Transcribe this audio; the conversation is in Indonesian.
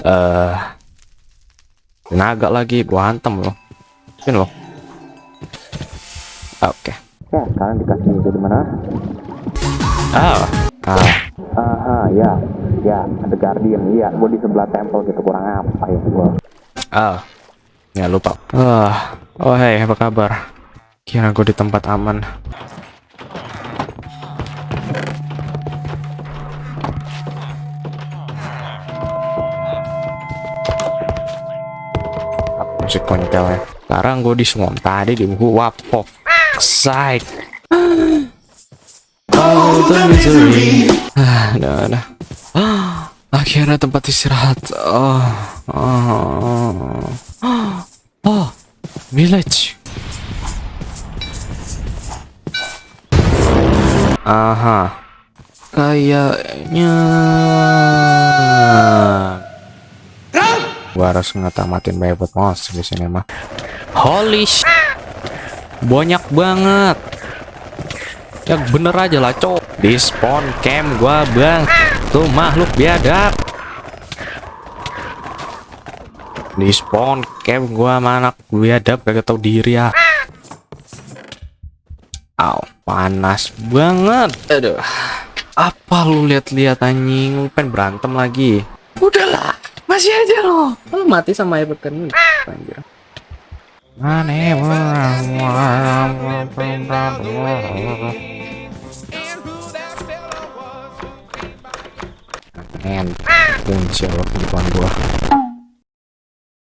Eh, naga lagi gua hantam loh. Ini loh. Oke. Ya, kalian dikasih itu di mana? Ah, ah, aha, ya, ya, ada guardian, iya, gua di sebelah temple gitu kurang apa ya gua? Ah, ya lupa. Ah, oh hey, apa kabar? Kira gua di tempat aman. Musik kontelnya sekarang gue di Swamp tadi di what for side oh the misery ah udah udah ah, akhirnya tempat istirahat. Oh oh oh, oh village. Aha. Kayaknya gua harus ngetamatin banyak monster di sini mah. Holy sh banyak banget. Ya bener aja lah cok. Di spawn camp gua bang. Tuh makhluk biadab. Di spawn camp gua mana biadab kagak tau diri ya. Aw, panas banget. Aduh. Apa lu lihat-lihat anjing? Lu pengen berantem lagi. Udahlah masih aja lo. Lu mati sama Everton ini. Anjir. Mana Men, kunci Allah kehidupan gua.